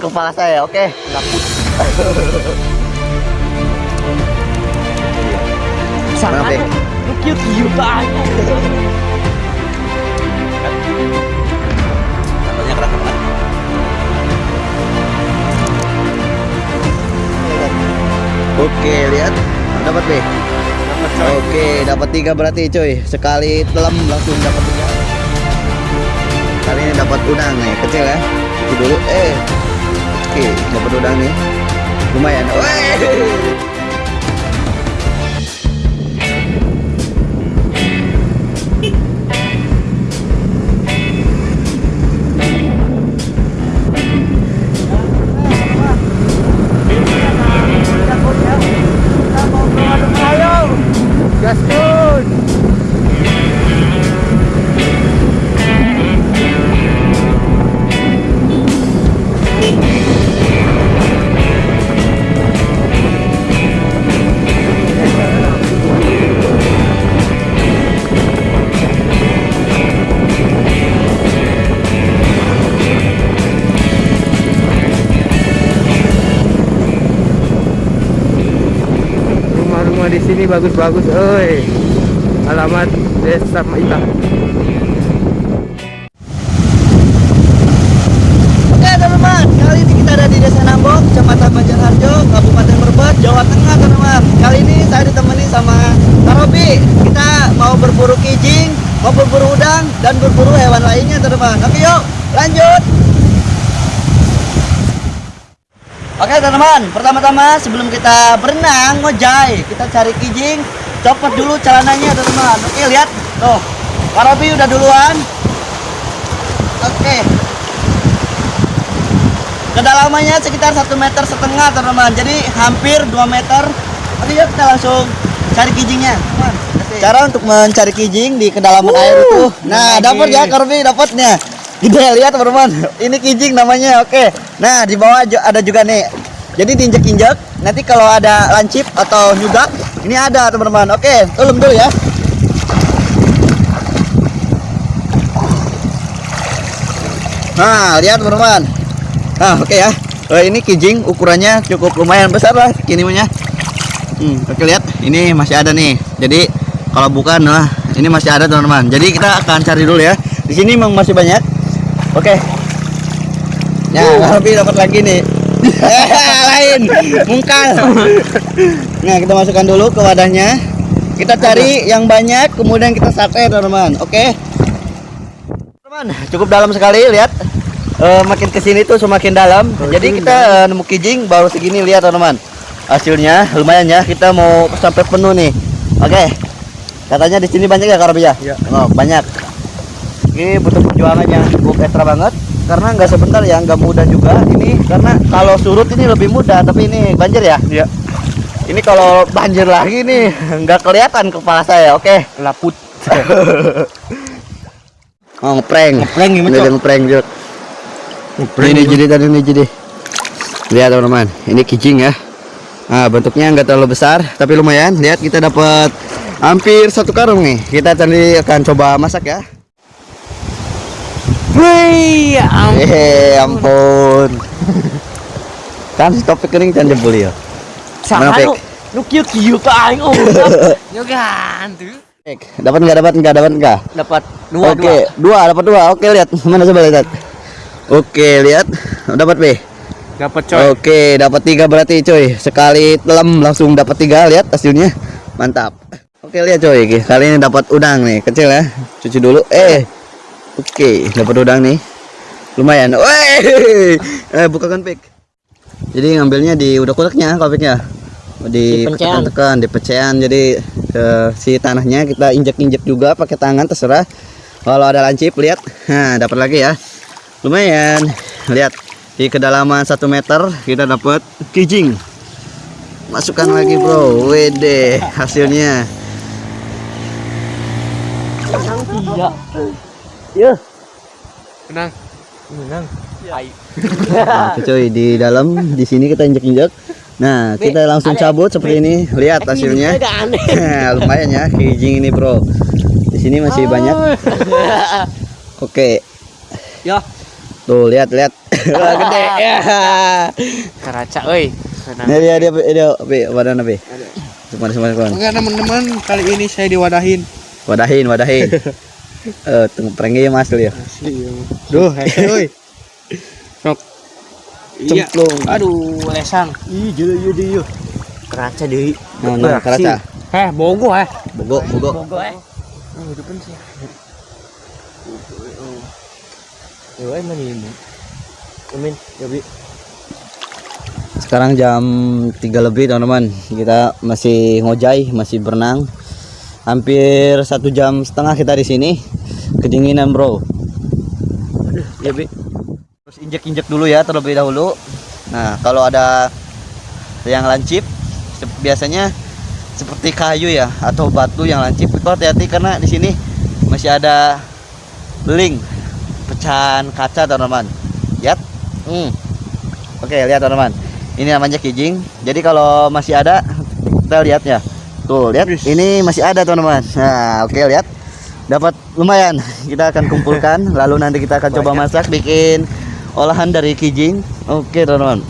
kepala saya, oke? Lu cute-cute aja. Katanya banget. Oke, lihat. Dapat deh. Oke, dapat tiga berarti cuy. Sekali telam langsung dapat tiga. Kali ini dapat udang nih, kecil ya. Itu dulu. Eh. Oke, dapat udang nih. Lumayan. Weh. Sini bagus-bagus, oi. Alamat Desa Maita. Oke teman-teman, kali ini kita ada di Desa Nambok, Kecamatan Banjarharjo, Kabupaten Brebes, Jawa Tengah teman-teman. Kali ini saya ditemani sama Tarobi. Kita mau berburu kijing, mau berburu udang, dan berburu hewan lainnya teman-teman. Oke yuk, lanjut. Oke teman-teman, pertama-tama sebelum kita berenang, ngojai, kita cari kijing, copot dulu celananya teman-teman. Oke lihat, tuh, Tarobi udah duluan. Oke, kedalamannya sekitar satu meter setengah teman-teman. Jadi hampir 2 meter. Oke yuk kita langsung cari kijingnya. Teman. cara untuk mencari kijing di kedalaman air itu. Nah dapat ya Korbi dapatnya gede lihat teman-teman ini kijing namanya oke nah di bawah ada juga nih jadi diinjek-injek nanti kalau ada lancip atau nyugak ini ada teman-teman oke tulum dulu ya Nah, lihat teman-teman. Nah, oke ya. Eh, ini kijing ukurannya cukup lumayan besar lah kinimanya. Hmm, oke lihat. Ini masih ada nih. Jadi kalau bukan nah ini masih ada teman-teman. Jadi kita akan cari dulu ya. Di sini memang masih banyak. Oke. Ya, lebih dapat lagi nih. Eh, lain, mungkal. Nah, kita masukkan dulu ke wadahnya. Kita cari yang banyak, kemudian kita sate, teman-teman. Oke. Teman, cukup dalam sekali lihat. Eh, makin ke sini tuh semakin dalam. Jadi kita eh, nemu kijing baru segini lihat teman-teman. Hasilnya lumayan ya. Kita mau sampai penuh nih. Oke. Katanya di sini banyak ya Karabia? Iya. Oh, banyak. Ini butuh perjuangan yang cukup ekstra banget karena nggak sebentar ya, nggak mudah juga. Ini karena kalau surut ini lebih mudah, tapi ini banjir ya. Iya. Ini kalau banjir lagi nih nggak kelihatan kepala saya. Oke. Laput. Oh, ngeprank. Ngeprank gimana, Ini ngeprank, Jok. ini jadi tadi ini jadi. Lihat teman-teman, ini kijing ya. Nah, bentuknya nggak terlalu besar, tapi lumayan. Lihat kita dapat hampir satu karung nih. Kita tadi akan coba masak ya. Wih, ampun. Eh, ampun. kan si topik kering can jebul ya. Pek? lu lu cute-cute aja. Oh, yo gantu. Pek, Dapat nggak dapat nggak dapat nggak? Dapat dua Oke, dua dapat dua. Oke, lihat. Mana coba lihat. Oke, lihat. Dapat B. Dapat coy. Oke, dapat tiga berarti cuy. Sekali telam langsung dapat tiga. Lihat hasilnya, mantap. Oke lihat coy, kali ini dapat udang nih, kecil ya. Cuci dulu. Eh, oke, dapat udang nih. Lumayan. Weh, eh bukakan pik. Jadi ngambilnya di udak-udaknya, kalau piknya. Di pecahan. tekan di pecahan. Jadi eh, si tanahnya kita injek-injek juga pakai tangan terserah. Kalau ada lancip lihat, nah dapat lagi ya. Lumayan. Lihat di kedalaman 1 meter kita dapat kijing. Masukkan lagi bro, wede hasilnya. Tidak. Ya. Menang. Menang. Hai. Nah, cuy di dalam di sini kita injek-injek. Nah, kita langsung cabut seperti ini. Lihat hasilnya. Nah, lumayan ya kijing ini, Bro. Di sini masih banyak. Oke. Ya. Tuh, lihat, lihat. Wah, gede. Ya. Karaca euy. Ini dia dia dia. Cuma semua kawan. Oke teman-teman, kali ini saya diwadahin. Wadahin, wadahin. Eh, tunggu prank ya Mas ya. Asli. ya. Duh, hese euy. Sok. Iya. Cemplung. Aduh, lesang. Ih, jeu jeu jeu. Karaca deui. Nah, nah, karaca. Heh, bogo eh. Bogo, bogo. Bogo eh. Oh, hidupan sih. Yo, eh mana ini? Amin, ya bi. Sekarang jam 3 lebih teman-teman. Kita masih ngojai, masih berenang. Hampir satu jam setengah kita di sini. Kedinginan bro. Aduh, ya bi. Terus injek-injek dulu ya terlebih dahulu. Nah kalau ada yang lancip, biasanya seperti kayu ya atau batu yang lancip itu hati-hati karena di sini masih ada link pecahan kaca teman-teman. Lihat. Hmm. Oke, lihat teman-teman. Ini namanya kijing. Jadi kalau masih ada kita lihat ya. Tuh, lihat. Ini masih ada teman-teman. Nah, oke lihat. Dapat lumayan. Kita akan kumpulkan lalu nanti kita akan coba masak bikin olahan dari kijing. Oke, teman-teman.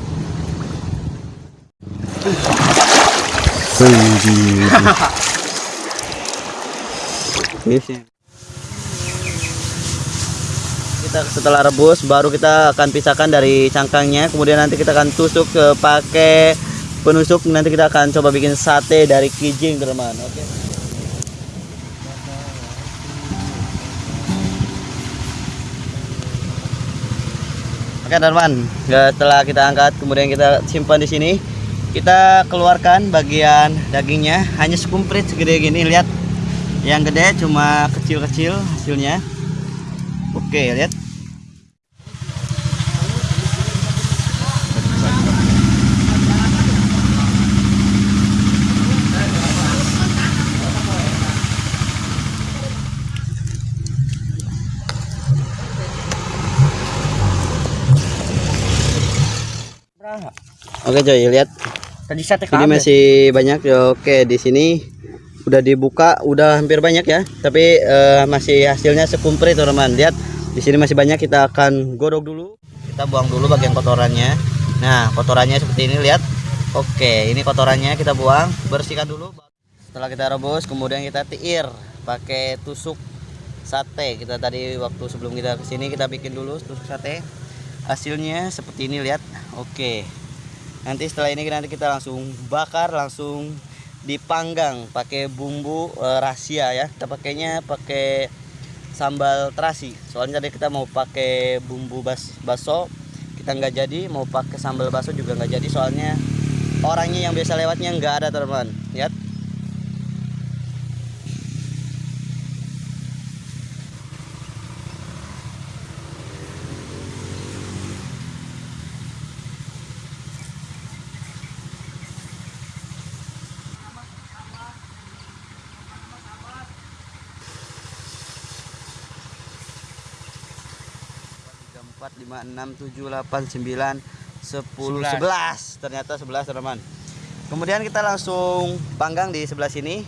kita setelah rebus baru kita akan pisahkan dari cangkangnya kemudian nanti kita akan tusuk ke pakai penusuk nanti kita akan coba bikin sate dari kijing teman oke Oke teman, ya, setelah kita angkat kemudian kita simpan di sini. Kita keluarkan bagian dagingnya hanya sekumprit segede gini lihat. Yang gede cuma kecil-kecil hasilnya. Oke, lihat. Oke coy, lihat. Tadi sate Ini masih banyak ya. Oke, di sini udah dibuka, udah hampir banyak ya. Tapi eh, masih hasilnya sekumprit teman-teman. Lihat, di sini masih banyak. Kita akan godok dulu. Kita buang dulu bagian kotorannya. Nah, kotorannya seperti ini lihat. Oke, ini kotorannya kita buang, bersihkan dulu. Setelah kita rebus, kemudian kita tiir pakai tusuk sate. Kita tadi waktu sebelum kita ke sini kita bikin dulu tusuk sate. Hasilnya seperti ini lihat. Oke nanti setelah ini nanti kita langsung bakar langsung dipanggang pakai bumbu eh, rahasia ya. Kita pakainya pakai sambal terasi. Soalnya tadi kita mau pakai bumbu bas baso. Kita nggak jadi mau pakai sambal baso juga nggak jadi. Soalnya orangnya yang biasa lewatnya nggak ada teman lihat tiga empat lima enam tujuh delapan sembilan sepuluh sebelas. ternyata sebelas teman kemudian kita langsung panggang di sebelah sini.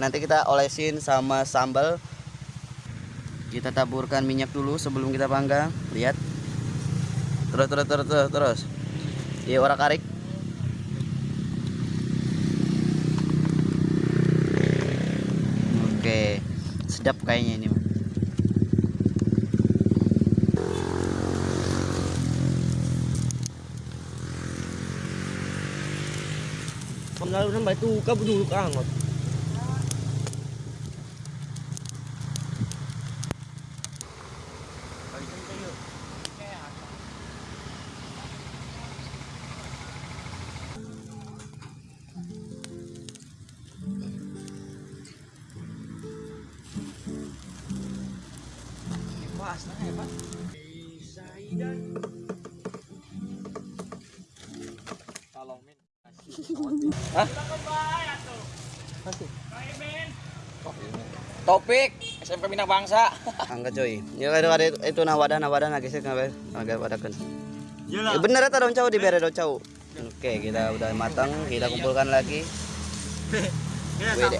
Nanti kita olesin sama sambal. Kita taburkan minyak dulu sebelum kita panggang. Lihat. Terus terus terus terus terus. Iya orang karik oke. Sedap kayaknya ini mah. Pengaruh sampai itu kamu dulu Topik SMK Minang Bangsa. angkat coy. Ya ada ada itu, itu nah wadah nah wadah nah geser ngabe agak wadahkan ya bener eta daun cau di bere daun cau oke kita udah matang kita kumpulkan lagi. Wede.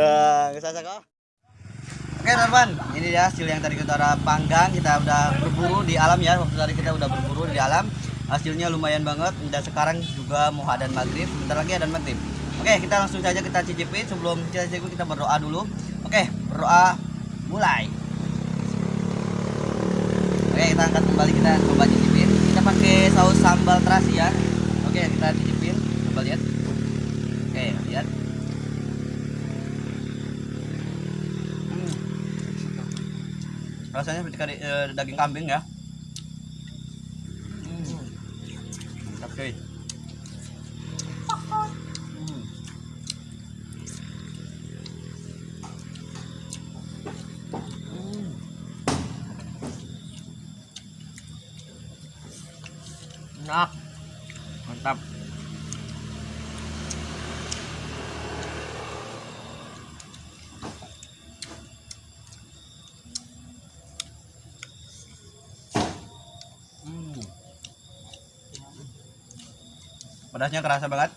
Ah, geus asa kok. Oke teman, ini dia hasil yang tadi kita udah panggang, kita udah berburu di alam ya. Waktu tadi kita udah berburu di alam, hasilnya lumayan banget. Dan sekarang juga mau adan maghrib, sebentar lagi adan maghrib. Oke, kita langsung saja kita cicipi. Sebelum kita cicipi kita berdoa dulu. Oke, berdoa mulai. Oke, kita angkat kembali kita coba cicipin. Kita pakai saus sambal terasi ya. Oke, kita cicipin. Coba lihat. Oke, lihat. Hmm. Rasanya seperti eh, daging kambing ya. Mantap cuy. Hmm. Hmm. Pedasnya kerasa banget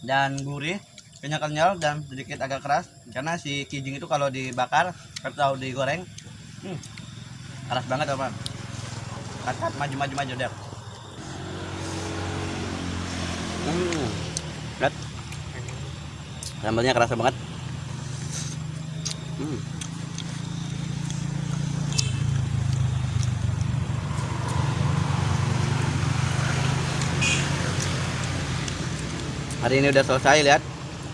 dan gurih, kenyal-kenyal dan sedikit agak keras karena si kijing itu kalau dibakar atau digoreng hmm, keras banget teman. Kat maju maju maju deh. Hmm. Lihat. Sambalnya kerasa banget. Hmm. Hari ini udah selesai lihat.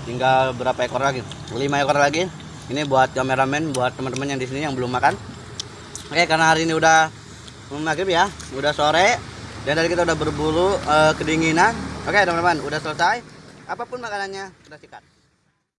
Tinggal berapa ekor lagi? Lima ekor lagi. Ini buat kameramen buat teman-teman yang di sini yang belum makan. Oke karena hari ini udah maghrib ya udah sore dan tadi kita udah berburu eh, kedinginan. Oke teman-teman udah selesai. Apa pun makanannya kita sikat